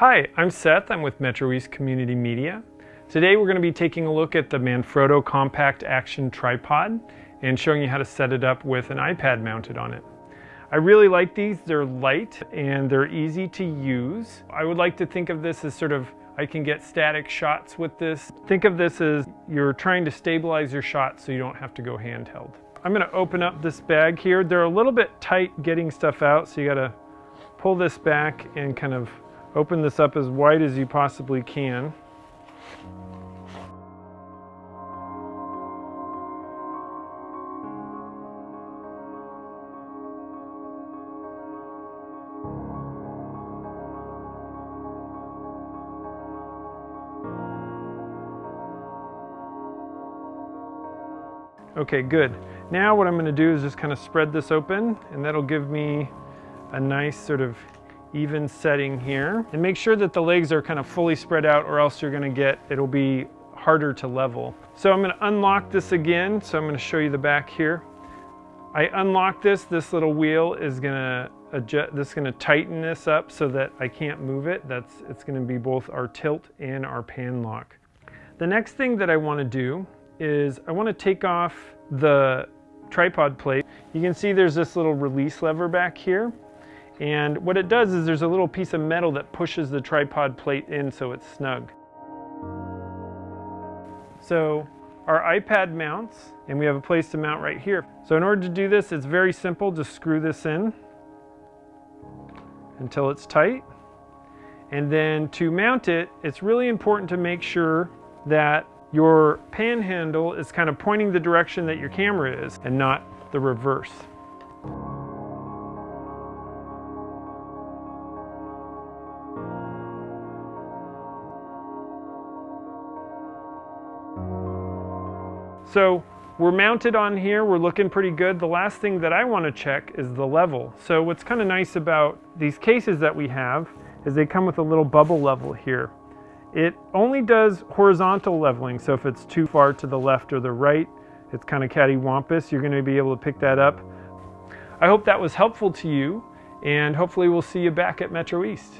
Hi, I'm Seth. I'm with Metro East Community Media. Today we're going to be taking a look at the Manfrotto Compact Action Tripod and showing you how to set it up with an iPad mounted on it. I really like these. They're light and they're easy to use. I would like to think of this as sort of I can get static shots with this. Think of this as you're trying to stabilize your shot so you don't have to go handheld. I'm going to open up this bag here. They're a little bit tight getting stuff out, so you got to pull this back and kind of Open this up as wide as you possibly can. Okay, good. Now what I'm gonna do is just kind of spread this open and that'll give me a nice sort of even setting here. And make sure that the legs are kind of fully spread out or else you're gonna get, it'll be harder to level. So I'm gonna unlock this again. So I'm gonna show you the back here. I unlock this, this little wheel is gonna adjust, this is gonna tighten this up so that I can't move it. That's, it's gonna be both our tilt and our pan lock. The next thing that I wanna do is I wanna take off the tripod plate. You can see there's this little release lever back here. And what it does is there's a little piece of metal that pushes the tripod plate in so it's snug. So our iPad mounts and we have a place to mount right here. So in order to do this, it's very simple. Just screw this in until it's tight. And then to mount it, it's really important to make sure that your pan handle is kind of pointing the direction that your camera is and not the reverse. So we're mounted on here, we're looking pretty good. The last thing that I want to check is the level. So what's kind of nice about these cases that we have is they come with a little bubble level here. It only does horizontal leveling, so if it's too far to the left or the right, it's kind of cattywampus, you're going to be able to pick that up. I hope that was helpful to you, and hopefully we'll see you back at Metro East.